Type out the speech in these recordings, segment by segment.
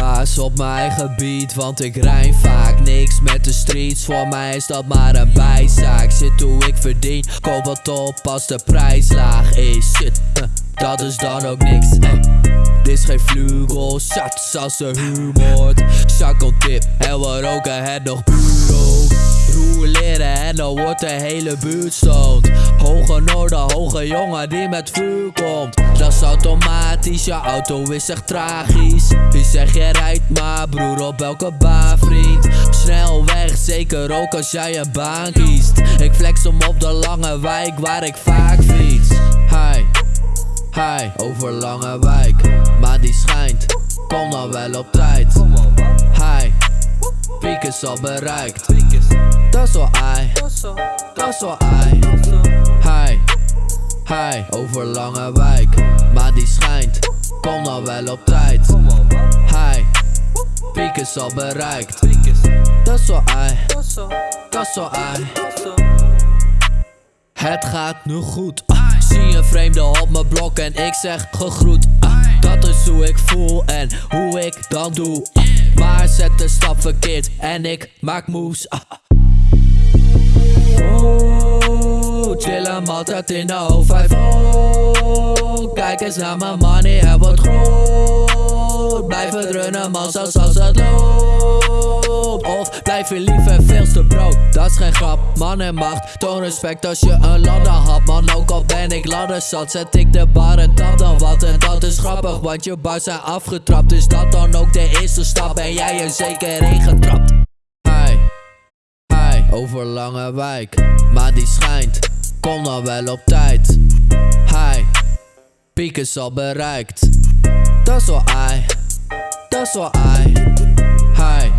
baas op mijn gebied, want ik rijm vaak niks met de streets. Voor mij is dat maar een bijzaak. Zit hoe ik verdien, koop wat op als de prijs laag is. Shit, dat is dan ook niks. Dit is geen vlugel, shots als de humor. Zakkeltip, en we roken het nog leren en dan wordt de hele buurt stoned. Hoge noorden, hoge jongen die met vuur komt. Dat is automatisch, je auto is echt tragisch. Wie zeg je rijdt maar, broer op welke baan vriend? Snel weg, zeker ook als jij een baan kiest. Ik flex hem op de lange wijk waar ik vaak fiets. Hi. Hi, over lange wijk, maar die schijnt. Kom dan wel op tijd. Hi, piek is al bereikt. Dat dat is wel ai. Hi, hi, over lange wijk, maar die schijnt. Kom dan wel op tijd. Hi, piek is al bereikt. Dat is wel ai. Het gaat nu goed. Ah, zie een vreemde op mijn blok en ik zeg gegroet. Ah, dat is hoe ik voel en hoe ik dan doe. Ah, maar zet de stap verkeerd en ik maak moes. Oh, chill hem altijd in de O5. Oh, kijk eens naar mijn money, hij wordt groot. Blijf het runnen man, zelfs als het loopt. Of blijf je lief en veelste brood, dat is geen grap. Man en macht, toon respect als je een ladder had. Man, ook al ben ik ladder zat, zet ik de bar en dat dan wat. En dat is grappig, want je bars zijn afgetrapt. Is dat dan ook de eerste stap? Ben jij er zeker in getrapt? over lange wijk. Maar die schijnt, kom dan wel op tijd. Hij, piek is al bereikt. Dat is wel ai, dat is wel ai. Hij,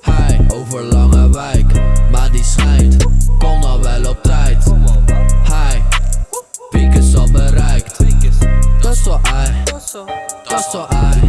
hij, over lange wijk. Maar die schijnt, kom dan wel op tijd. Hij, piek is al bereikt. Dat is wel ai, dat is wel ai.